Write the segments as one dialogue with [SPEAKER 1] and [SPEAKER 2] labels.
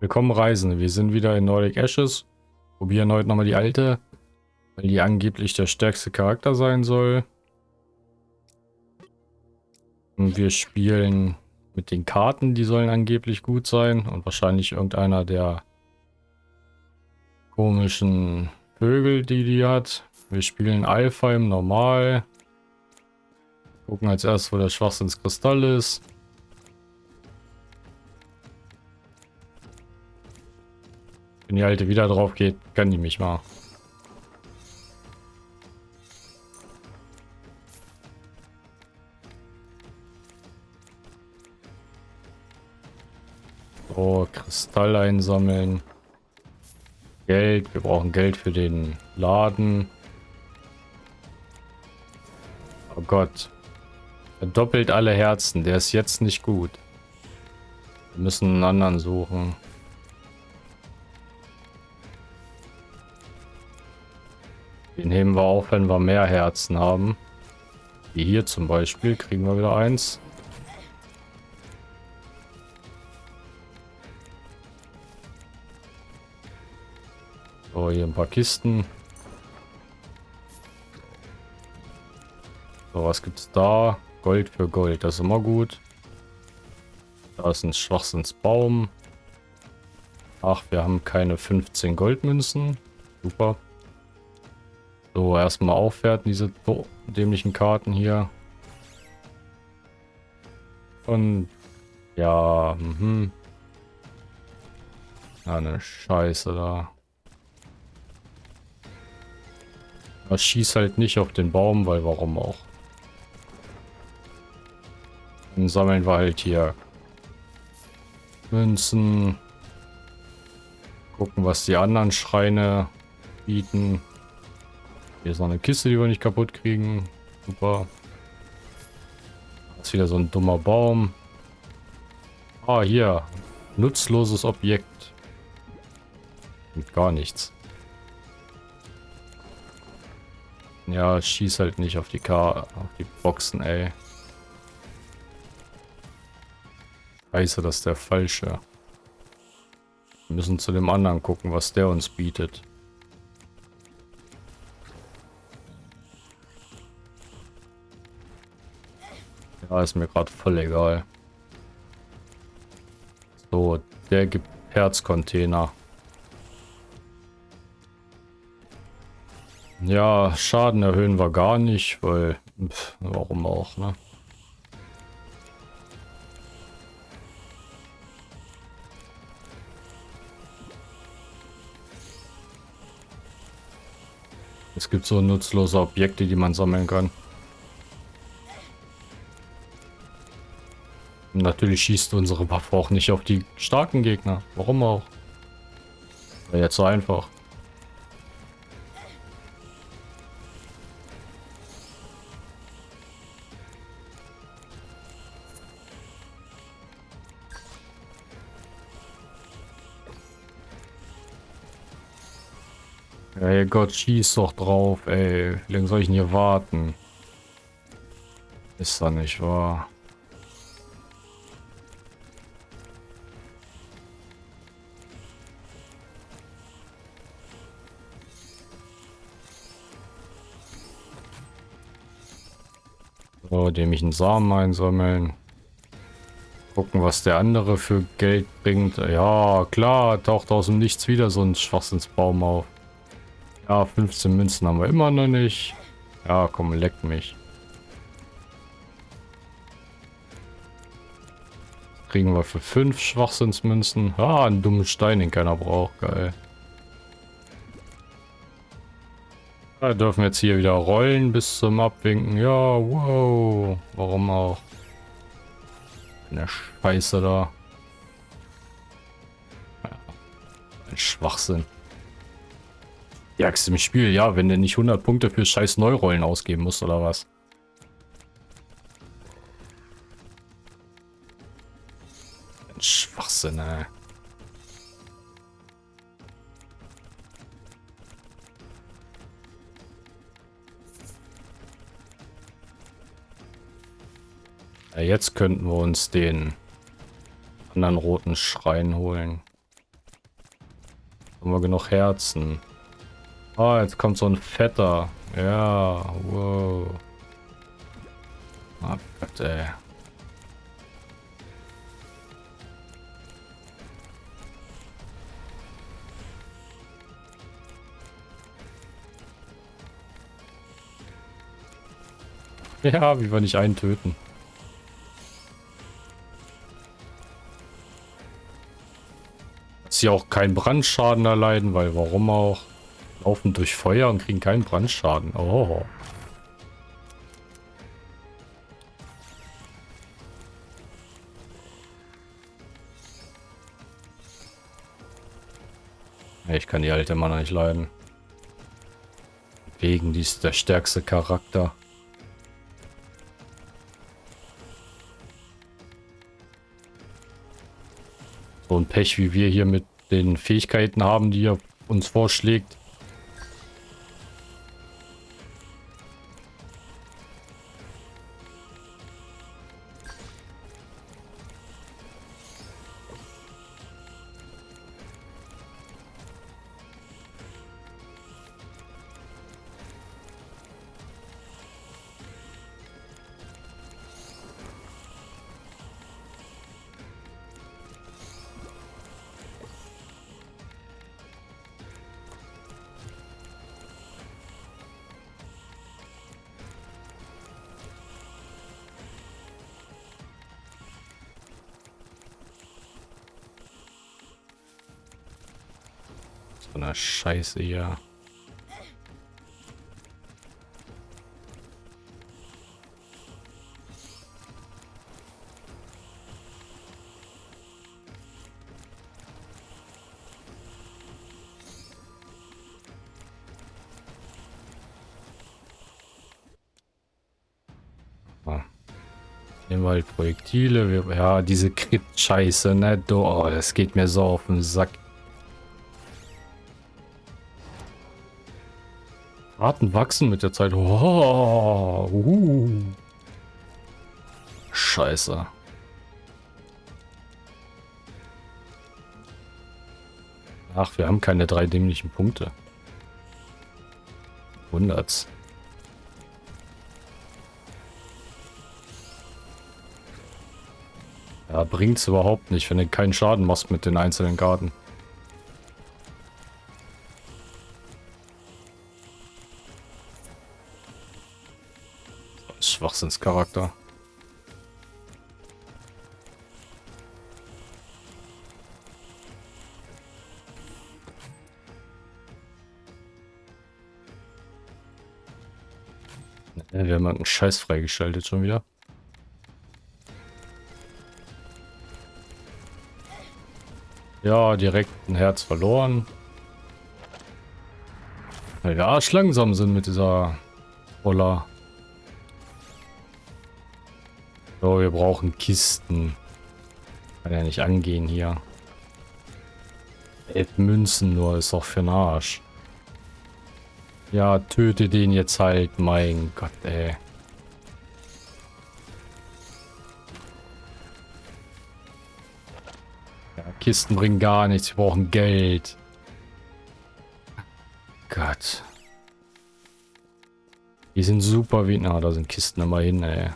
[SPEAKER 1] Willkommen Reisende, wir sind wieder in Nordic Ashes. Probieren heute nochmal die alte, weil die angeblich der stärkste Charakter sein soll. Und wir spielen mit den Karten, die sollen angeblich gut sein. Und wahrscheinlich irgendeiner der komischen Vögel, die die hat. Wir spielen Alpha im Normal. Gucken als erstes, wo der Schwachsinnskristall ist. Wenn die alte wieder drauf geht, kann die mich mal. So, Kristall einsammeln. Geld. Wir brauchen Geld für den Laden. Oh Gott. Er doppelt alle Herzen. Der ist jetzt nicht gut. Wir müssen einen anderen suchen. Den heben wir auf, wenn wir mehr Herzen haben. Wie hier zum Beispiel. Kriegen wir wieder eins. So, hier ein paar Kisten. So, was gibt's da? Gold für Gold, das ist immer gut. Da ist ein Schwachsinnsbaum. Ach, wir haben keine 15 Goldmünzen. Super. So, erstmal aufwerten, diese dämlichen Karten hier. Und ja, mhm. Eine Scheiße da. Das schießt halt nicht auf den Baum, weil warum auch. Dann sammeln wir halt hier Münzen. Gucken, was die anderen Schreine bieten. Hier ist noch eine Kiste, die wir nicht kaputt kriegen. Super. Das ist wieder so ein dummer Baum. Ah, hier. Nutzloses Objekt. Und gar nichts. Ja, schieß halt nicht auf die K auf die Boxen, ey. Scheiße, das ist der falsche. Wir müssen zu dem anderen gucken, was der uns bietet. Ja, ist mir gerade voll egal. So, der gibt Herzcontainer. Ja, Schaden erhöhen wir gar nicht, weil... Pff, warum auch, ne? Es gibt so nutzlose Objekte, die man sammeln kann. Natürlich schießt unsere Waffe auch nicht auf die starken Gegner. Warum auch? Wäre jetzt so einfach. Ey Gott, schieß doch drauf, ey. Wie lange soll ich denn hier warten? Ist da nicht wahr? Dem ich einen Samen einsammeln. Gucken, was der andere für Geld bringt. Ja, klar, taucht aus dem Nichts wieder so ein Schwachsinnsbaum auf. Ja, 15 Münzen haben wir immer noch nicht. Ja, komm, leck mich. Kriegen wir für 5 Schwachsinnsmünzen. Ah, einen dummen Stein, den keiner braucht. Geil. Da dürfen wir jetzt hier wieder rollen bis zum Abwinken. Ja, wow. Warum auch? Eine Scheiße da. ein Schwachsinn. Axt im Spiel, ja, wenn du nicht 100 Punkte für scheiß Neurollen ausgeben musst, oder was? Ein Schwachsinn, ey. Ja, jetzt könnten wir uns den anderen roten Schrein holen. Haben wir genug Herzen. Ah, jetzt kommt so ein fetter. Ja, wow. Ah Gott, ey. Ja, wie wir nicht einen töten. Sie auch keinen Brandschaden erleiden, weil warum auch? Laufen durch Feuer und kriegen keinen Brandschaden. Oh. Ich kann die alte Mann nicht leiden. Wegen, die ist der stärkste Charakter. So ein Pech, wie wir hier mit den Fähigkeiten haben, die er uns vorschlägt. So eine Scheiße hier. Ah. Nehmen wir halt Projektile. Ja, diese Crit-Scheiße, ne? Oh, das geht mir so auf den Sack. Arten wachsen mit der Zeit. Oh, uh. Scheiße. Ach, wir haben keine drei dämlichen Punkte. Wundert's. Ja, bringt's überhaupt nicht, wenn du keinen Schaden machst mit den einzelnen Karten. Schwachsinnscharakter. Ja, wir haben einen Scheiß freigeschaltet schon wieder. Ja, direkt ein Herz verloren. Weil wir arsch langsam sind mit dieser Roller. So, wir brauchen Kisten. Kann ja nicht angehen hier. Elf Münzen nur, ist doch für den Arsch. Ja, töte den jetzt halt. Mein Gott, ey. Ja, Kisten bringen gar nichts. Wir brauchen Geld. Gott. Die sind super wie... Na, da sind Kisten immerhin, ey.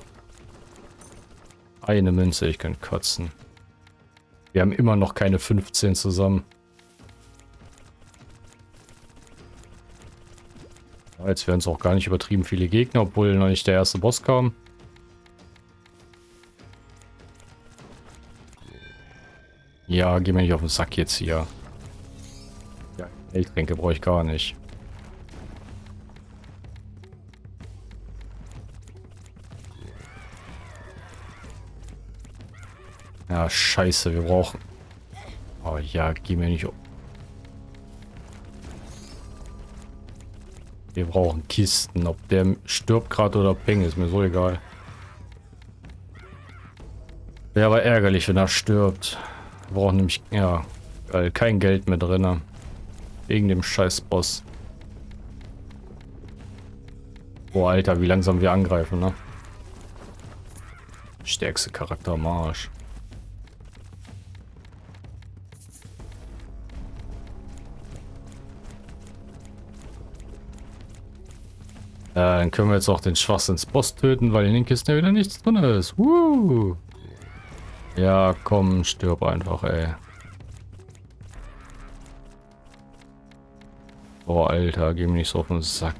[SPEAKER 1] Eine Münze, ich kann kotzen. Wir haben immer noch keine 15 zusammen. Jetzt wären es auch gar nicht übertrieben viele Gegner, obwohl noch nicht der erste Boss kam. Ja, geh mir nicht auf den Sack jetzt hier. Ja, Geldtränke brauche ich gar nicht. Ja, scheiße, wir brauchen... Oh ja, geh mir nicht... Wir brauchen Kisten. Ob der stirbt gerade oder peng, ist mir so egal. Wäre aber ärgerlich, wenn er stirbt. Wir brauchen nämlich, ja, kein Geld mehr drin. Wegen dem scheiß Boss. Boah, Alter, wie langsam wir angreifen, ne? Stärkste Charakter am Arsch. Dann können wir jetzt auch den Schwachsinns-Boss töten, weil in den Kisten ja wieder nichts drin ist. Woo! Ja, komm, stirb einfach, ey. Oh, Alter, geh mir nicht so auf den Sack.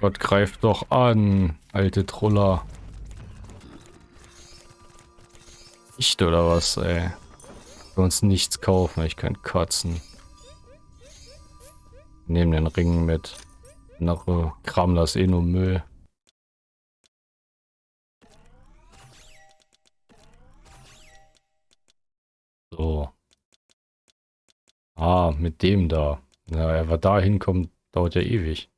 [SPEAKER 1] Gott, greift doch an, alte Troller. Nicht oder was, ey? Wir uns nichts kaufen, ich kann kotzen. Nehmen den Ring mit. Andere Kram das eh nur Müll. So. Ah, mit dem da. Na, ja, wer da hinkommt, dauert ja ewig.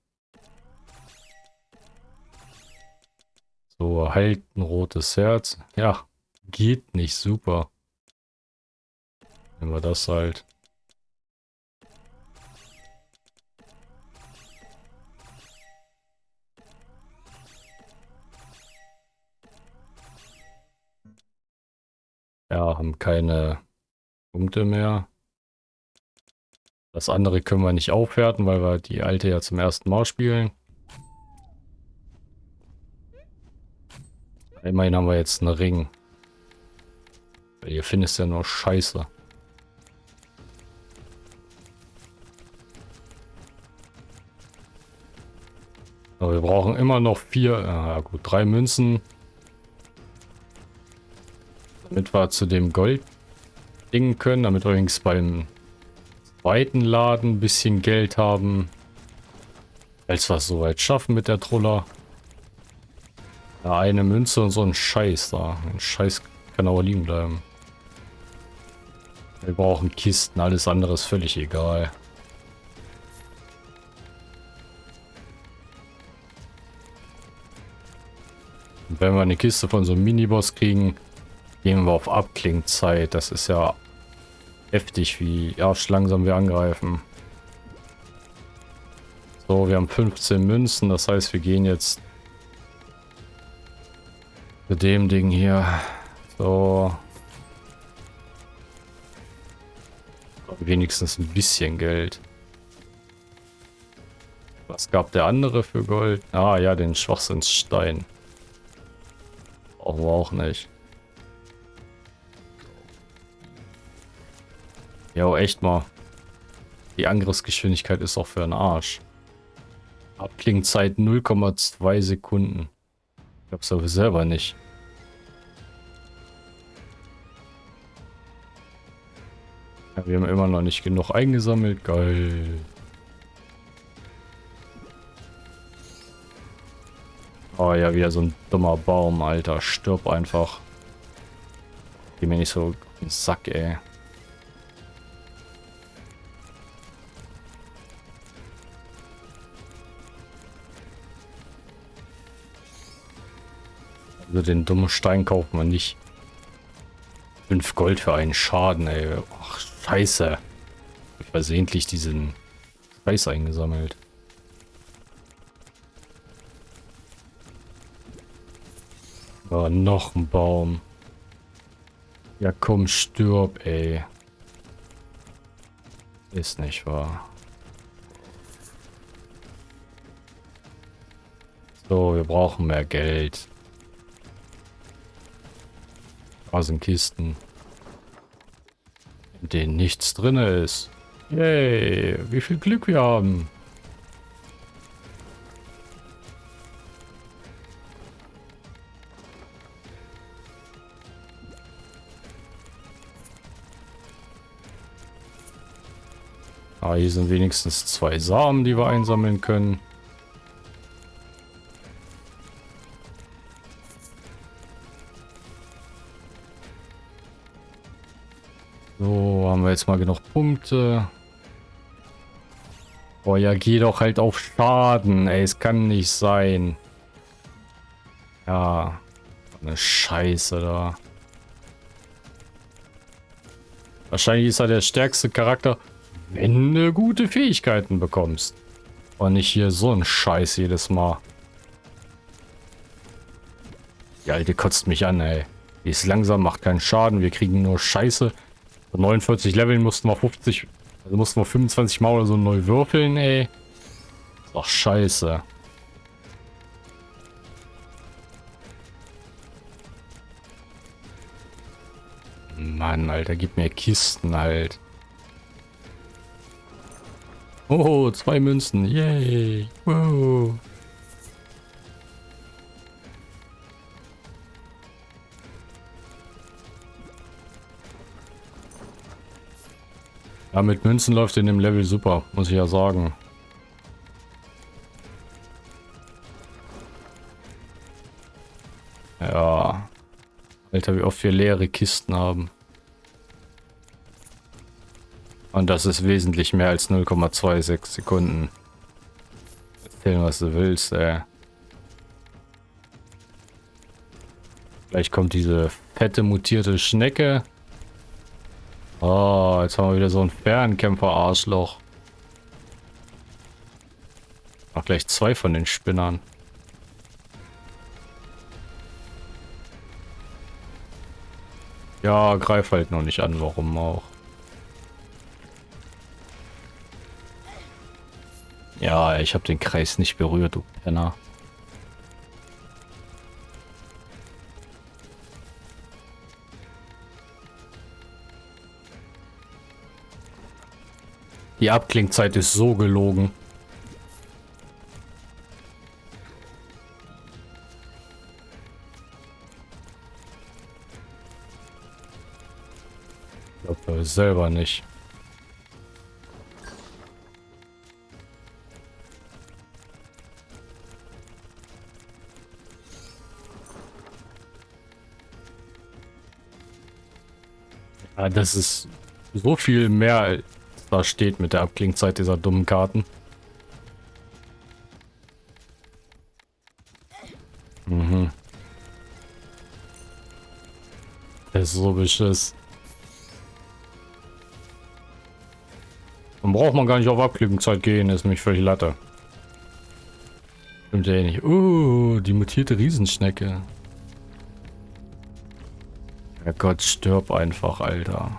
[SPEAKER 1] So, halt ein rotes Herz. Ja, geht nicht, super. Nehmen wir das halt. Ja, haben keine Punkte mehr. Das andere können wir nicht aufwerten, weil wir die alte ja zum ersten Mal spielen. Immerhin haben wir jetzt einen Ring. Ihr findest ja nur Scheiße. Aber wir brauchen immer noch vier, ja gut, drei Münzen. Damit wir zu dem Gold dingen können, damit wir übrigens beim zweiten Laden ein bisschen Geld haben. Als wir es soweit schaffen mit der Troller. Ja, eine Münze und so ein Scheiß da. Ein Scheiß kann aber liegen bleiben. Wir brauchen Kisten, alles andere ist völlig egal. Wenn wir eine Kiste von so einem Miniboss kriegen, gehen wir auf Abklingzeit. Das ist ja heftig, wie arsch langsam wir angreifen. So, wir haben 15 Münzen, das heißt, wir gehen jetzt zu dem Ding hier. So. Wenigstens ein bisschen Geld. Was gab der andere für Gold? Ah ja, den Schwachsinnsstein. Brauchen auch nicht. Ja, echt mal. Die Angriffsgeschwindigkeit ist auch für einen Arsch. Abklingzeit 0,2 Sekunden. Ich glaub's aber selber nicht. Ja, wir haben immer noch nicht genug eingesammelt. Geil. Oh ja, wieder so ein dummer Baum, Alter. Stirb einfach. Geh mir nicht so den Sack, ey. Also den dummen Stein kauft man nicht. 5 Gold für einen Schaden, ey. Ach, scheiße. Ich versehentlich diesen Scheiß eingesammelt. Oh, noch ein Baum. Ja komm, stirb, ey. Ist nicht wahr. So, wir brauchen mehr Geld. Da sind Kisten, in denen nichts drin ist. Yay, wie viel Glück wir haben. Ah, hier sind wenigstens zwei Samen, die wir einsammeln können. wir jetzt mal genug Punkte. Boah, ja, geh doch halt auf Schaden. Ey, es kann nicht sein. Ja, eine Scheiße da. Wahrscheinlich ist er der stärkste Charakter, wenn du gute Fähigkeiten bekommst. Und nicht hier so ein Scheiß jedes Mal. Die Alte kotzt mich an, ey. Die ist langsam, macht keinen Schaden. Wir kriegen nur Scheiße. 49 Leveln mussten wir 50, also mussten wir 25 Mal oder so neu würfeln, ey. Ist doch scheiße. Mann, Alter, gib mir Kisten halt. Oh, zwei Münzen. Yay. Wow. Ja, mit Münzen läuft in dem Level super, muss ich ja sagen. Ja. Alter, wie oft wir leere Kisten haben. Und das ist wesentlich mehr als 0,26 Sekunden. Erzähl, was du willst, ey. Gleich kommt diese fette mutierte Schnecke. Oh, jetzt haben wir wieder so ein Fernkämpfer-Arschloch. Ach, gleich zwei von den Spinnern. Ja, greif halt noch nicht an, warum auch. Ja, ich habe den Kreis nicht berührt, du Penner. Die Abklingzeit ist so gelogen. Ich glaube selber nicht. Das ist so viel mehr da steht mit der Abklingzeit dieser dummen Karten. Mhm. Das ist so beschiss. Dann braucht man gar nicht auf Abklingzeit gehen, ist mich völlig Latte. Stimmt ja eh nicht. Uh, die mutierte Riesenschnecke. Gott, stirb einfach, Alter.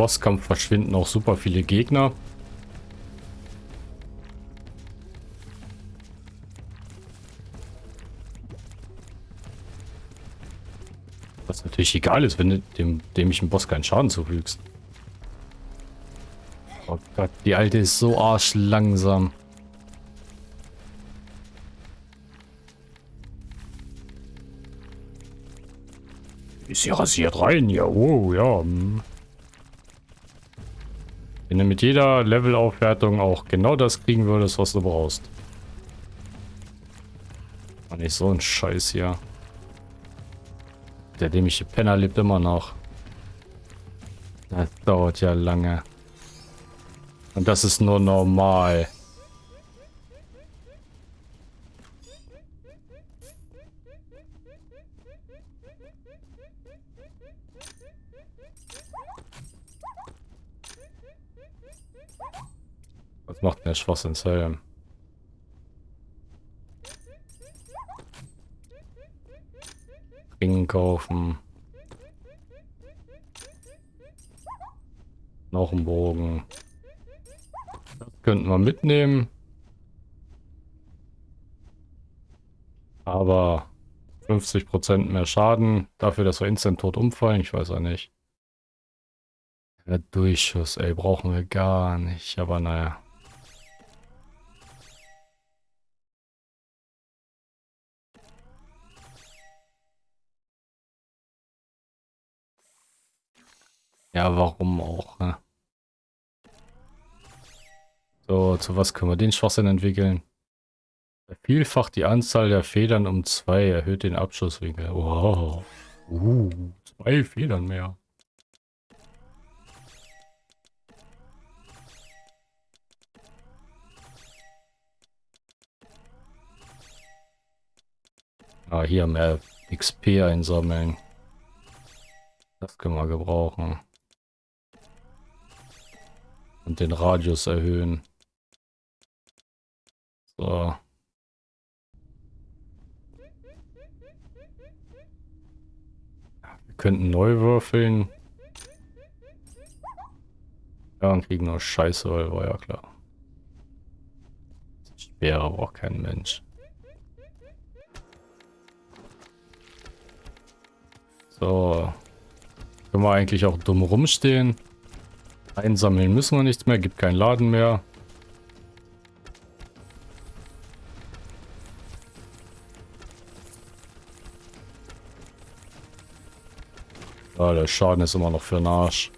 [SPEAKER 1] Bosskampf verschwinden auch super viele Gegner. Was natürlich egal ist, wenn du dem, dem ich im Boss keinen Schaden zufügst. Oh Gott, die alte ist so arschlangsam. Ist sie rasiert rein? Ja, oh, ja. Hm. Wenn du mit jeder Levelaufwertung auch genau das kriegen würdest, was du brauchst. War nicht so ein Scheiß hier. Der dämliche Penner lebt immer noch. Das dauert ja lange. Und das ist nur normal. Was macht der Schwachsinnshelm? Ringen kaufen. Noch ein Bogen. Das könnten wir mitnehmen. Aber 50% mehr Schaden. Dafür, dass wir instant tot umfallen. Ich weiß auch nicht. Der Durchschuss, ey, brauchen wir gar nicht. Aber naja. Ja, warum auch, ne? So, zu was können wir den Schwachsinn entwickeln? Vielfach die Anzahl der Federn um zwei, erhöht den Abschusswinkel. Wow. Uh, zwei Federn mehr. Ah, hier mehr XP einsammeln. Das können wir gebrauchen. Und den Radius erhöhen. So. Wir könnten neu würfeln. Ja, und kriegen nur Scheiße, weil war ja klar. Schwerer braucht kein Mensch. So. Können wir eigentlich auch dumm rumstehen. Einsammeln müssen wir nichts mehr, gibt keinen Laden mehr. Ja, der Schaden ist immer noch für den Arsch.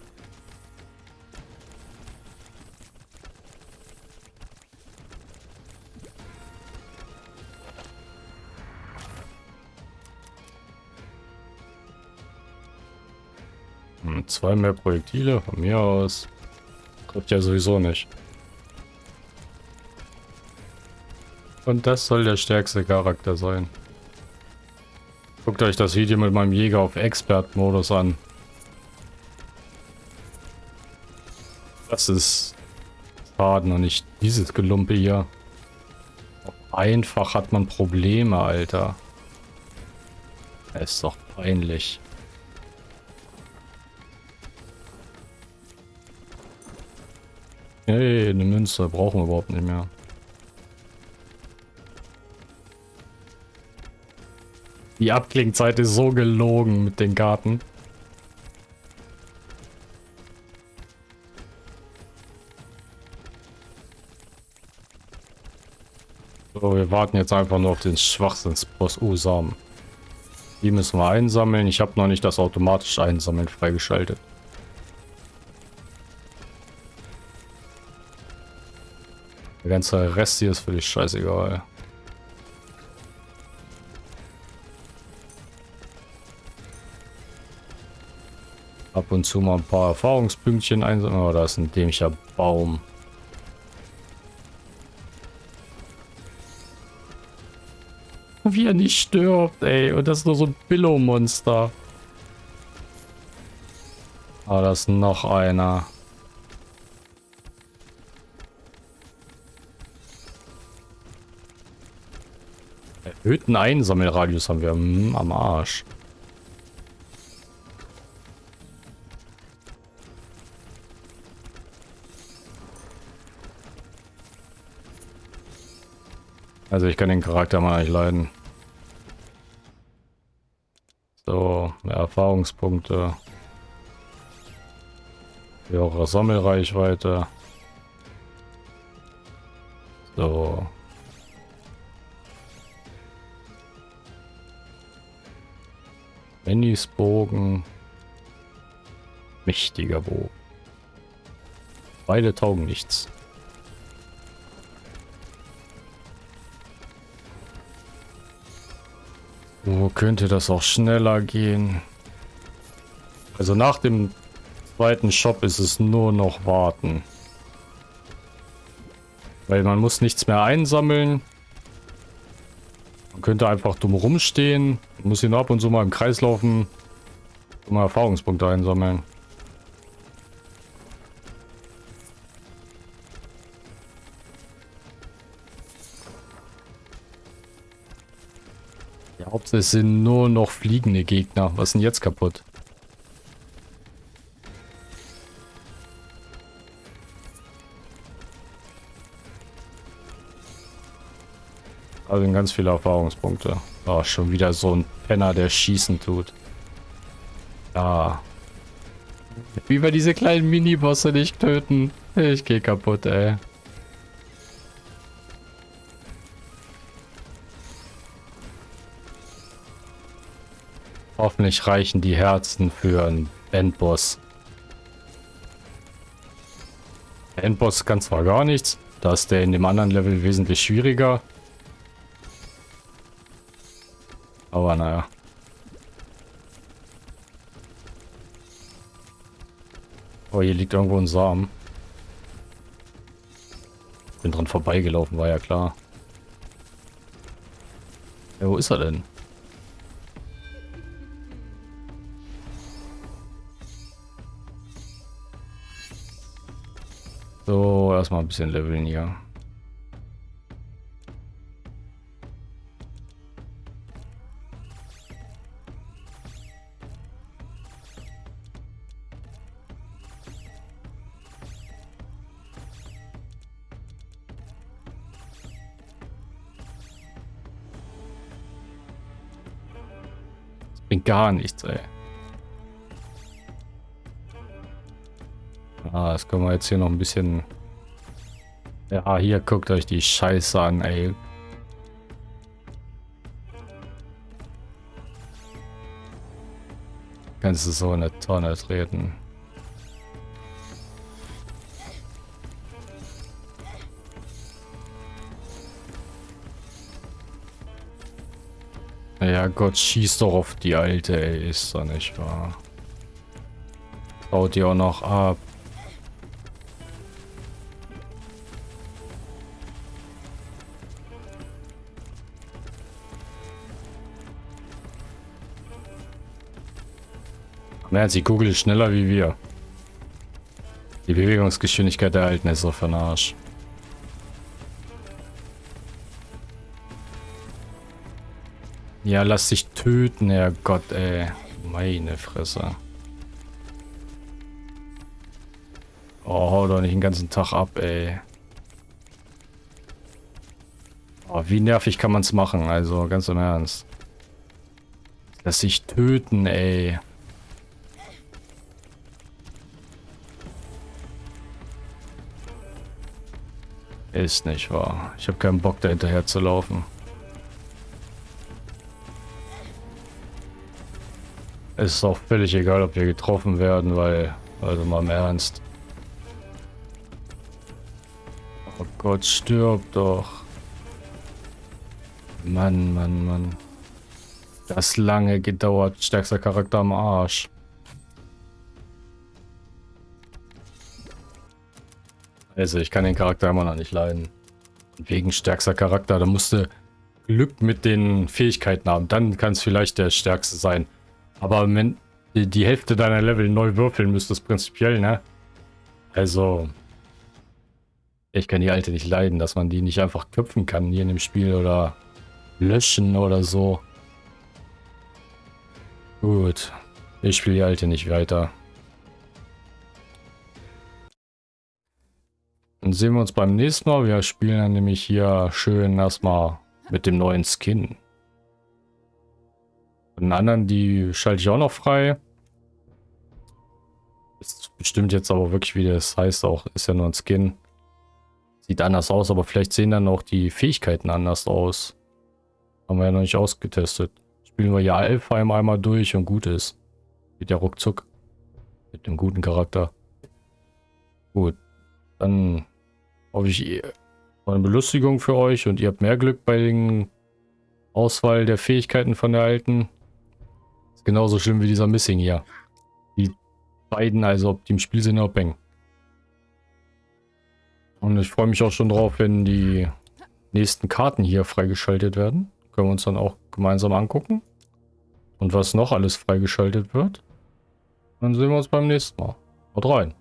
[SPEAKER 1] Zwei mehr Projektile von mir aus. Trifft ja sowieso nicht. Und das soll der stärkste Charakter sein. Guckt euch das Video mit meinem Jäger auf Expert-Modus an. Das ist Schaden und nicht dieses Gelumpe hier. Einfach hat man Probleme, Alter. Das ist doch peinlich. Hey, eine Münze brauchen wir überhaupt nicht mehr. Die Abklingzeit ist so gelogen mit den Garten. So, wir warten jetzt einfach nur auf den Schwachsinnsboss U-Samen. Die müssen wir einsammeln. Ich habe noch nicht das automatische Einsammeln freigeschaltet. Der ganze Rest hier ist dich scheißegal. Ab und zu mal ein paar Erfahrungspünktchen einsammeln. Oh, da ist ein dämlicher Baum. Wie er nicht stirbt, ey. Und das ist nur so ein Billow-Monster. Ah, da ist noch einer. Erhöhten Einsammelradius haben wir am Arsch. Also ich kann den Charakter mal nicht leiden. So, mehr Erfahrungspunkte. Höhere Sammelreichweite. So, Bennys Bogen. Mächtiger Bogen. Beide taugen nichts. Wo könnte das auch schneller gehen? Also nach dem zweiten Shop ist es nur noch warten. Weil man muss nichts mehr einsammeln. Man könnte einfach dumm rumstehen. Muss nur ab und zu mal im Kreis laufen. Um Erfahrungspunkte einsammeln. Ja, hauptsächlich sind nur noch fliegende Gegner. Was ist denn jetzt kaputt? Also ganz viele Erfahrungspunkte. Oh, schon wieder so ein Penner, der schießen tut. Ja. Wie wir diese kleinen Minibosse nicht töten. Ich geh kaputt, ey. Hoffentlich reichen die Herzen für einen Endboss. Endboss kann zwar gar nichts, da ist der in dem anderen Level wesentlich schwieriger. Aber naja. Oh, hier liegt irgendwo ein Samen. Bin dran vorbeigelaufen, war ja klar. Ja, wo ist er denn? So, erstmal ein bisschen leveln hier. Gar nichts, ey. Ah, das können wir jetzt hier noch ein bisschen... Ja, hier guckt euch die Scheiße an, ey. Kannst du so eine Tonne treten. Ja Gott, schieß doch auf die Alte, ey, ist doch nicht wahr. Baut die auch noch ab. Naja, sie googelt schneller wie wir. Die Bewegungsgeschwindigkeit der Alten ist so für den Arsch. Ja, lass dich töten, Herrgott, ey. Meine Fresse. Oh, hau doch nicht den ganzen Tag ab, ey. Oh, wie nervig kann man es machen, also ganz im Ernst. Lass dich töten, ey. Ist nicht wahr. Ich habe keinen Bock, da hinterher zu laufen. Ist auch völlig egal, ob wir getroffen werden, weil, also mal im Ernst. Oh Gott, stirb doch. Mann, Mann, Mann. Das lange gedauert. Stärkster Charakter am Arsch. Also ich kann den Charakter immer noch nicht leiden. Wegen stärkster Charakter, da musste Glück mit den Fähigkeiten haben. Dann kann es vielleicht der stärkste sein. Aber wenn die Hälfte deiner Level neu würfeln müsstest, prinzipiell, ne? Also, ich kann die alte nicht leiden, dass man die nicht einfach köpfen kann hier in dem Spiel oder löschen oder so. Gut, ich spiele die alte nicht weiter. Dann sehen wir uns beim nächsten Mal. Wir spielen dann nämlich hier schön erstmal mit dem neuen Skin. Den anderen, die schalte ich auch noch frei. Ist bestimmt jetzt aber wirklich, wie das heißt, auch ist ja nur ein Skin. Sieht anders aus, aber vielleicht sehen dann auch die Fähigkeiten anders aus. Haben wir ja noch nicht ausgetestet. Spielen wir ja Alpha einmal durch und gut ist. Geht ja ruckzuck. Mit dem guten Charakter. Gut. Dann hoffe ich, eine Belustigung für euch und ihr habt mehr Glück bei den Auswahl der Fähigkeiten von der alten. Genauso schlimm wie dieser Missing hier. Die beiden, also ob die im Spiel sind oder bang. Und ich freue mich auch schon drauf, wenn die nächsten Karten hier freigeschaltet werden. Können wir uns dann auch gemeinsam angucken. Und was noch alles freigeschaltet wird. Dann sehen wir uns beim nächsten Mal. Haut rein.